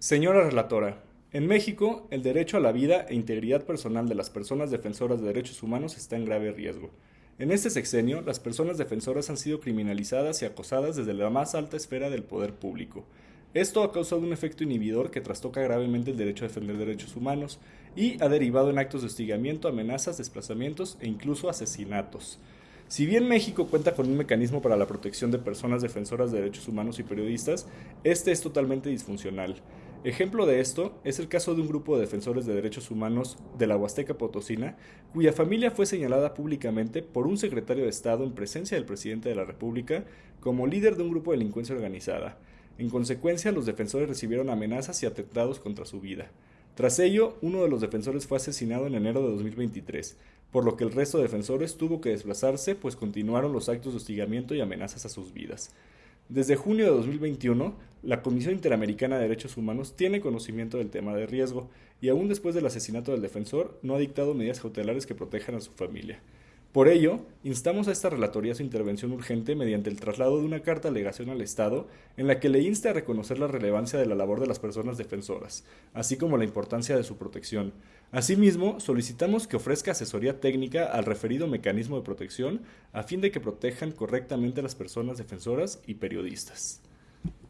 Señora relatora, en México, el derecho a la vida e integridad personal de las personas defensoras de derechos humanos está en grave riesgo. En este sexenio, las personas defensoras han sido criminalizadas y acosadas desde la más alta esfera del poder público. Esto ha causado un efecto inhibidor que trastoca gravemente el derecho a defender derechos humanos y ha derivado en actos de hostigamiento, amenazas, desplazamientos e incluso asesinatos. Si bien México cuenta con un mecanismo para la protección de personas defensoras de derechos humanos y periodistas, este es totalmente disfuncional. Ejemplo de esto es el caso de un grupo de defensores de derechos humanos de la Huasteca Potosina, cuya familia fue señalada públicamente por un secretario de Estado en presencia del presidente de la República como líder de un grupo de delincuencia organizada. En consecuencia, los defensores recibieron amenazas y atentados contra su vida. Tras ello, uno de los defensores fue asesinado en enero de 2023, por lo que el resto de defensores tuvo que desplazarse, pues continuaron los actos de hostigamiento y amenazas a sus vidas. Desde junio de 2021, la Comisión Interamericana de Derechos Humanos tiene conocimiento del tema de riesgo y aún después del asesinato del defensor no ha dictado medidas cautelares que protejan a su familia. Por ello, instamos a esta relatoría su intervención urgente mediante el traslado de una carta alegación al Estado en la que le inste a reconocer la relevancia de la labor de las personas defensoras, así como la importancia de su protección. Asimismo, solicitamos que ofrezca asesoría técnica al referido mecanismo de protección a fin de que protejan correctamente a las personas defensoras y periodistas.